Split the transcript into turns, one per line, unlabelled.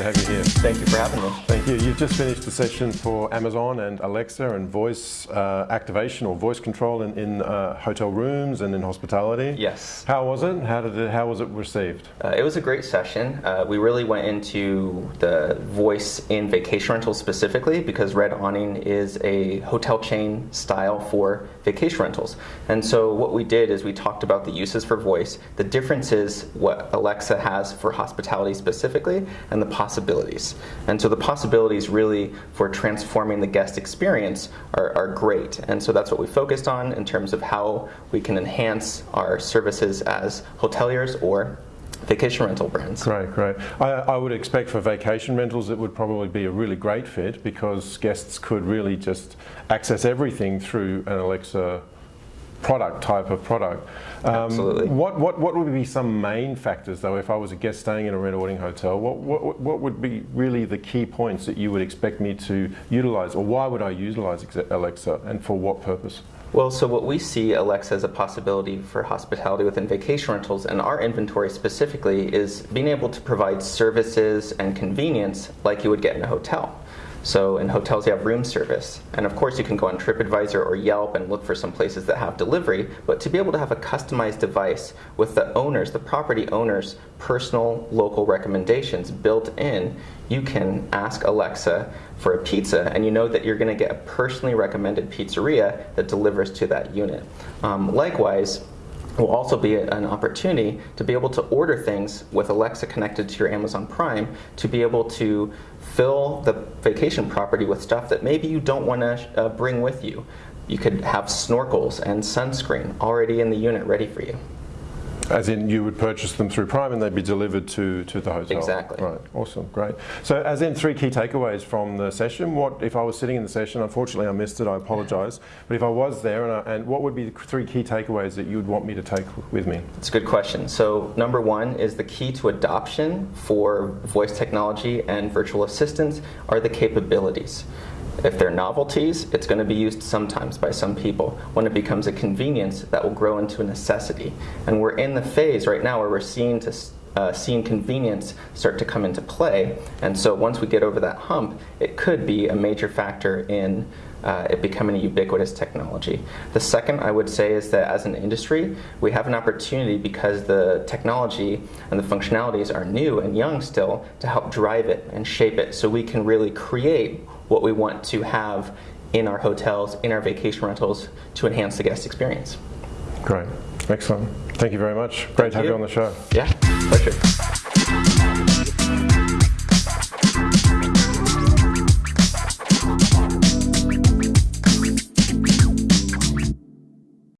to have you here.
Thank you for having me.
Thank you. You've just finished the session for Amazon and Alexa and voice uh, activation or voice control in, in uh, hotel rooms and in hospitality.
Yes.
How was it? How did it? How was it received?
Uh, it was a great session. Uh, we really went into the voice in vacation rentals specifically because Red Awning is a hotel chain style for vacation rentals. And so what we did is we talked about the uses for voice, the differences what Alexa has for hospitality specifically, and the possibilities. And so the possibilities really for transforming the guest experience are, are great. And so that's what we focused on in terms of how we can enhance our services as hoteliers or vacation rental brands.
Great, great. I, I, would expect for vacation rentals it would probably be a really great fit because guests could really just access everything through an Alexa product type of product.
Um, Absolutely.
What, what, what would be some main factors though if I was a guest staying in a Red hotel? What, what, what would be really the key points that you would expect me to utilize or why would I utilize Alexa and for what purpose?
Well, so what we see Alexa as a possibility for hospitality within vacation rentals and our inventory specifically is being able to provide services and convenience like you would get in a hotel. So in hotels you have room service. And of course you can go on TripAdvisor or Yelp and look for some places that have delivery, but to be able to have a customized device with the owners, the property owners, personal local recommendations built in, you can ask Alexa for a pizza and you know that you're going to get a personally recommended pizzeria that delivers to that unit. Um, likewise, will also be an opportunity to be able to order things with Alexa connected to your Amazon Prime to be able to fill the vacation property with stuff that maybe you don't want to uh, bring with you. You could have snorkels and sunscreen already in the unit ready for you.
As in you would purchase them through Prime and they'd be delivered to, to the hotel?
Exactly.
Right, awesome, great. So as in three key takeaways from the session, what if I was sitting in the session, unfortunately I missed it, I apologise, but if I was there, and, I, and what would be the three key takeaways that you would want me to take with me?
It's a good question. So number one is the key to adoption for voice technology and virtual assistants are the capabilities. If they're novelties, it's going to be used sometimes by some people. When it becomes a convenience, that will grow into a necessity. And we're in the phase right now where we're seeing to uh, seeing convenience start to come into play. And so once we get over that hump, it could be a major factor in uh, it becoming a ubiquitous technology. The second I would say is that as an industry, we have an opportunity because the technology and the functionalities are new and young still to help drive it and shape it so we can really create what we want to have in our hotels, in our vacation rentals to enhance the guest experience.
Great. Excellent. Thank you very much. Great Thank to have you. you on the show.
Yeah, pleasure.